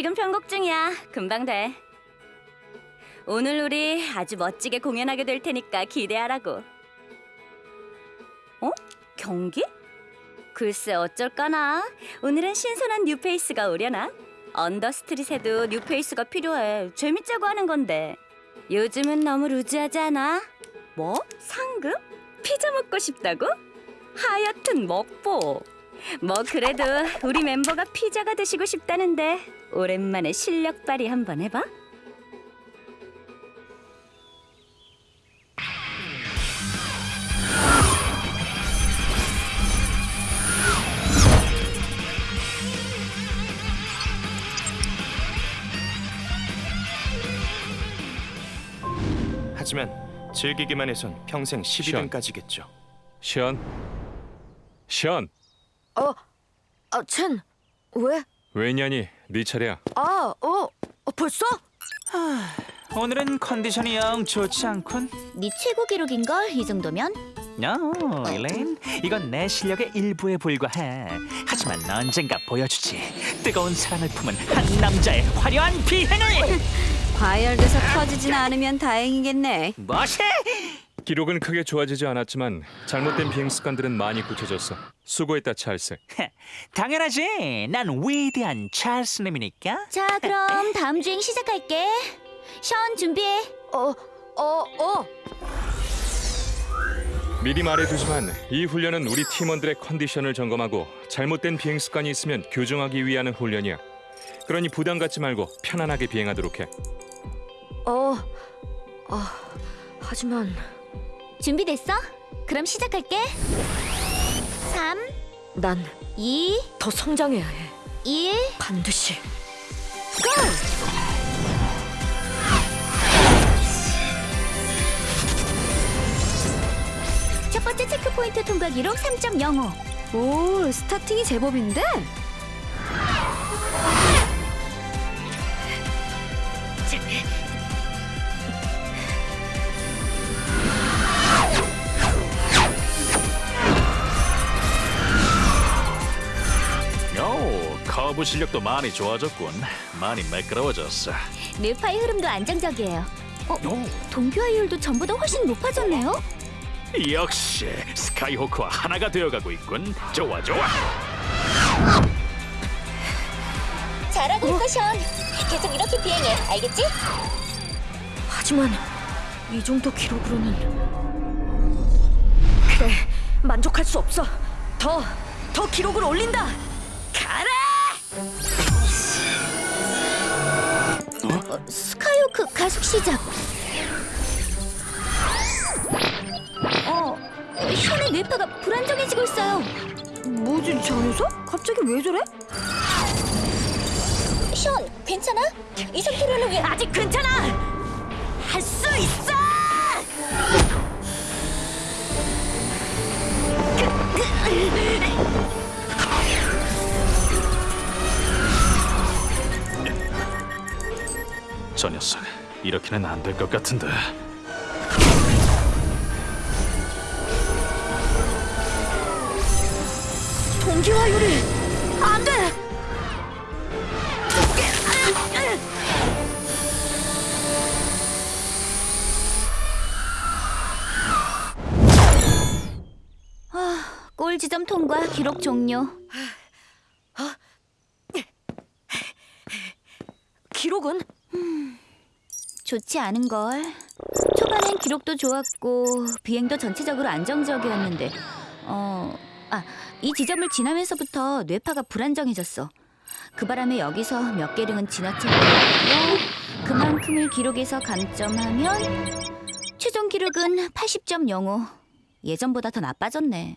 지금 편곡 중이야. 금방 돼. 오늘 우리 아주 멋지게 공연하게 될 테니까 기대하라고. 어? 경기? 글쎄 어쩔까나. 오늘은 신선한 뉴페이스가 오려나? under street에도 뉴페이스가 필요해. 재밌자고 하는 건데. 요즘은 너무 loose하지 않아? 뭐? 상금? 피자 먹고 싶다고? 하여튼 먹보. 뭐 그래도 우리 멤버가 피자가 드시고 싶다는데 오랜만에 실력 발휘 한번 해봐. 하지만 즐기기만 해선 평생 12등까지겠죠. 션, 션, 어, 아, 첸, 왜? 왜냐니? 네 차례야. 아, 어, 어 벌써? 오늘은 컨디션이 영 좋지 않군. 네 최고 기록인걸 이 정도면? 어, 엘레인, 이건 내 실력의 일부에 불과해. 하지만 언젠가 보여주지. 뜨거운 사랑을 품은 한 남자의 화려한 비행을. 과열돼서 터지진 않으면 다행이겠네. 뭐시? 기록은 크게 좋아지지 않았지만 잘못된 비행 습관들은 많이 고쳐졌어. 수고했다, 찰스. 당연하지. 난 위대한 찰스 님이니까. 자 그럼 다음 주행 시작할게. 션 준비해. 어, 어, 어. 미리 말해두지만 이 훈련은 우리 팀원들의 컨디션을 점검하고 잘못된 비행 습관이 있으면 교정하기 위한 훈련이야. 그러니 부담 갖지 말고 편안하게 비행하도록 해. 어, 아, 하지만 준비됐어? 그럼 시작할게. 3, 난 2, 더 성장해야 해. 1. 반드시. 첫 번째 체크 포인트 통과 기록 3.05. 오, 스타팅이 제법인데? 오, 커브 실력도 많이 좋아졌군. 많이 매끄러워졌어. 뇌파의 흐름도 안정적이에요. 어, 동교화율도 전보다 훨씬 높아졌네요. 역시 스카이호크와 하나가 되어가고 있군. 좋아, 좋아. 잘하고 있어, 션. 계속 이렇게 비행해. 알겠지? 하지만 이 정도 기록으로는 그래, 만족할 수 없어. 더, 더 기록을 올린다. 가라! 스카이호크 가속 시작. 어, 션의 뇌파가 불안정해지고 있어요. 뭐지, 저 녀석? 갑자기 왜 저래? 션, 괜찮아? 이 상태로는 왜 아직 괜찮아? 이렇게는 안 될 것 같은데. 동기화율이 안 돼. 골 지점 통과, 기록 종료. 기록은 좋지 않은 걸. 초반엔 기록도 좋았고 비행도 전체적으로 안정적이었는데, 어, 아, 이 지점을 지나면서부터 뇌파가 불안정해졌어. 그 바람에 여기서 몇 개령은 지나치고 그만큼을 기록에서 감점하면 최종 기록은 80.05. 예전보다 더 나빠졌네.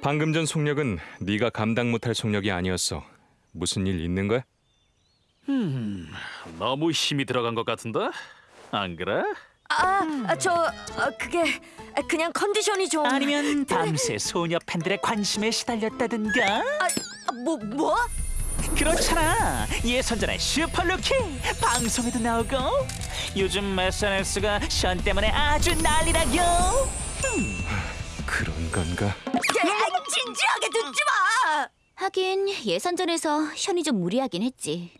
방금 전 속력은 네가 감당 못할 속력이 아니었어. 무슨 일 있는 거야? 너무 힘이 들어간 것 같은데? 안 그래? 아, 아, 저 아, 그게 아, 그냥 컨디션이 좀 아니면 밤새 소녀 팬들의 관심에 시달렸다든가? 아, 뭐 뭐? 그렇잖아. 예선전의 super rookie 방송에도 나오고 요즘 SNS가 션 때문에 아주 난리라요. 그런 건가? 야, 진지하게 듣지 마. 하긴 예선전에서 션이 좀 무리하긴 했지.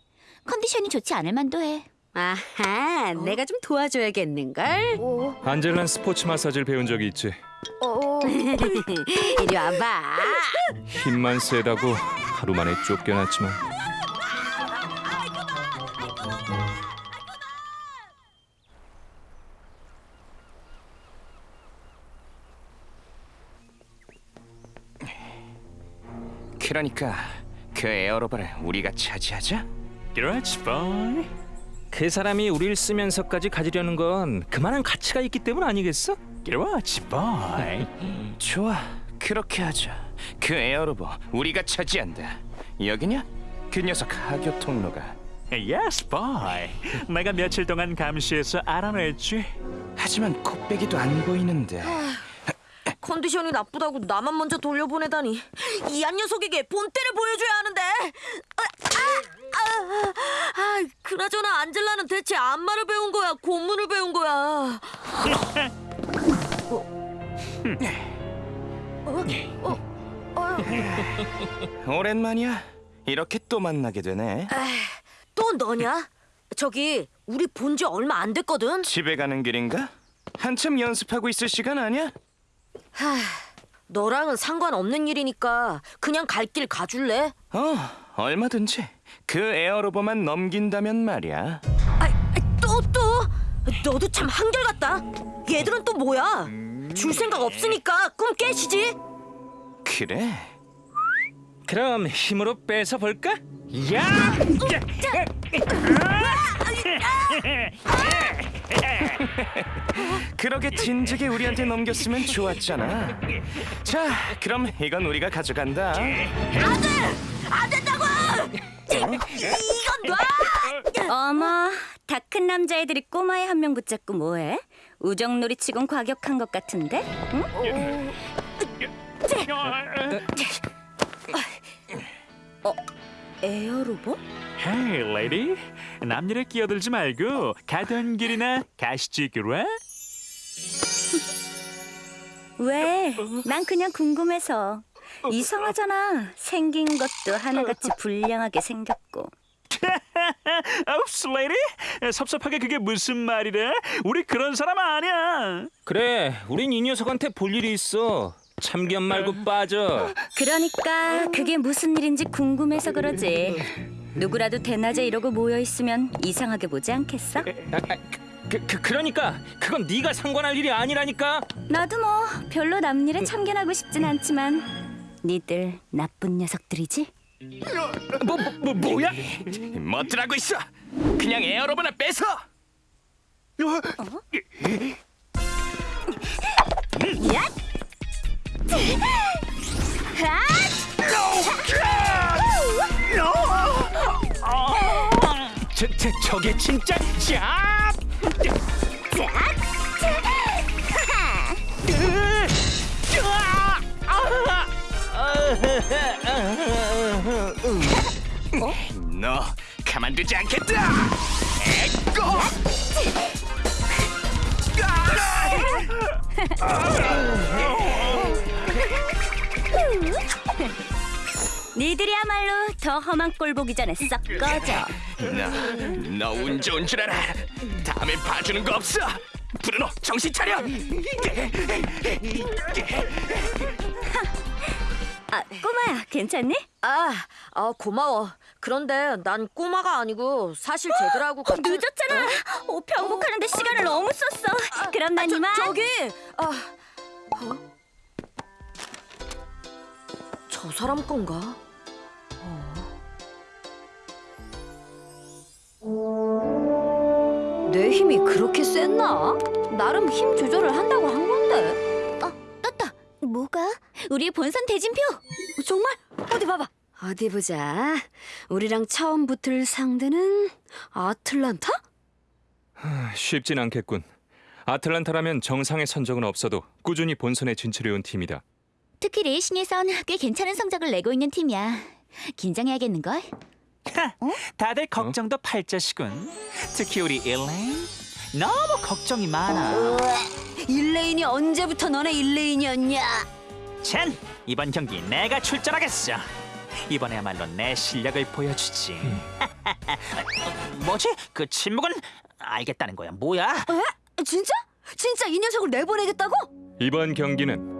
컨디션이 좋지 않을 만도 해. 아하, 내가 좀 도와줘야겠는걸? 안젤란 스포츠 마사지를 배운 적이 있지. 이리 와봐. 힘만 세다고 하루 만에 쫓겨났지만 그러니까 그 에어로바를 우리가 차지하자. 그렇지 boy 그 사람이 우릴 쓰면서까지 가지려는 건 그만한 가치가 있기 때문 아니겠어? 그렇지 boy 좋아, 그렇게 하자. 그 에어로바 우리가 차지한다. 여기냐? 그 녀석 하교 통로가. Yes boy 내가 며칠 동안 감시해서 알아냈지 하지만 코빼기도 안 보이는데. 컨디션이 나쁘다고 나만 먼저 돌려보내다니 이 한 녀석에게 본때를 보여줘야 하는데 아, 아, 아, 아, 그나저나 안젤라는 대체 안마를 배운 거야 고문을 배운 거야 오랜만이야. 이렇게 또 만나게 되네. 또 너냐? 저기 우리 본 지 얼마 안 됐거든 집에 가는 길인가? 한참 연습하고 있을 시간 아니야? 너랑은 상관없는 일이니까 그냥 갈 길 가줄래? 어, 얼마든지. 그 에어로버만 넘긴다면 말이야. 아, 또 또? 너도 참 한결같다 얘들은 또 뭐야? 줄 생각 없으니까 꿈 깨시지 그래. 그럼 힘으로 뺏어 볼까? 야! 그러게 진즉에 우리한테 넘겼으면 좋았잖아. 자, 그럼 이건 우리가 가져간다. 안 된다고! 이건 놔! 어머, 다 큰 남자애들이 꼬마애 한 명 붙잡고 뭐해? 우정놀이 치곤 과격한 것 같은데? 응? 에어로봇? Hey lady 남일에 끼어들지 말고 가던 길이나 가시지 그래? 왜? 난 그냥 궁금해서. 이상하잖아. 생긴 것도 하나같이 불량하게 생겼고. Oops lady 섭섭하게 그게 무슨 말이래? 우리 그런 사람 아니야 그래, 우린 이 녀석한테 볼 일이 있어. 참견 말고 빠져. 그러니까 그게 무슨 일인지 궁금해서 그러지. 누구라도 대낮에 이러고 모여 있으면 이상하게 보지 않겠어? 아, 아, 그, 그 그러니까 그건 네가 상관할 일이 아니라니까. 나도 뭐 별로 남일에 참견하고 싶진 않지만 니들 나쁜 녀석들이지? 뭐, 뭐, 뭐 뭐야? 멋들하고 있어. 그냥 에어로버나 뺏어. 저, 저 저게 진짜 자! 가만두지 않겠다. 에꼬. 니들이야말로 더 험한 꼴 보기 전에 썩 꺼져. 너, 너운 좋은 줄 알아. 다음에 봐주는 거 없어. 브루노, 정신 차려. 아, 꼬마야, 괜찮니? 아, 아 고마워 그런데 난 꼬마가 아니고 사실 쟤들하고 같은 늦었잖아. 옷 병복하는데 시간을 너무 썼어. 그럼 난 저, 이만. 저 기 아, 어? 저 사람 건가? 내 힘이 그렇게 셌나? 나름 힘 조절을 한다고 한 건데. 어, 떴다. 뭐가? 우리의 본선 대진표. 정말? 어디 봐봐. 어디 보자. 우리랑 처음 붙을 상대는 아틀란타? 쉽진 않겠군. 아틀란타라면 정상의 선적은 없어도 꾸준히 본선에 진출해온 팀이다. 특히 레이싱에선 꽤 괜찮은 성적을 내고 있는 팀이야. 긴장해야겠는걸? 다들 걱정도 팔자시군. 특히 우리 일레인 너무 걱정이 많아. 일레인이 언제부터 너네 일레인이었냐? 쟨 이번 경기 내가 출전하겠어. 이번에야말로 내 실력을 보여주지. 뭐지? 그 침묵은 알겠다는 거야. 뭐야? 에? 진짜? 진짜 이 녀석을 내보내겠다고? 이번 경기는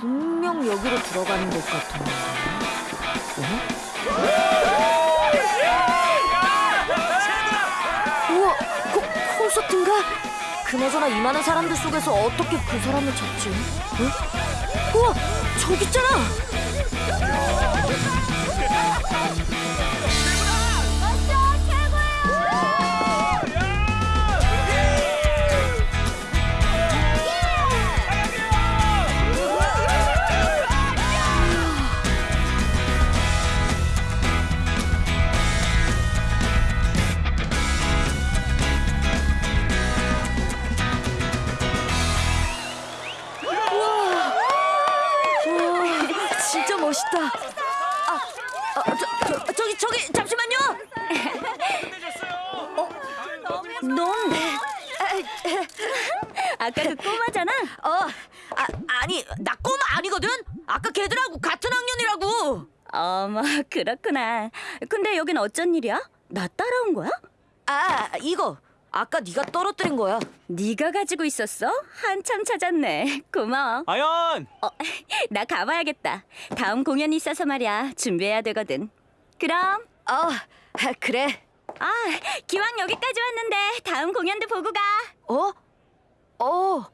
분명 여기로 들어가는 것 같은데. 어? 그나저나 이 많은 사람들 속에서 어떻게 그 사람을 찾지? 어? 우와, 저기 있잖아! 아 저, 저, 저기, 저기, 잠시만요! 넌 아까 그 꼬마잖아. 어, 아, 아니, 나 꼬마 아니거든? 아까 걔들하고 같은 학년이라고! 어머 그렇구나. 근데 여긴 어쩐 일이야? 나 따라온 거야? 아, 이거. 아까 네가 떨어뜨린 거야. 네가 가지고 있었어? 한참 찾았네. 고마워. 아연! 어, 나 가봐야겠다. 다음 공연이 있어서 말이야. 준비해야 되거든. 그럼 아, 그래. 아 기왕 여기까지 왔는데 다음 공연도 보고 가. 어? 어,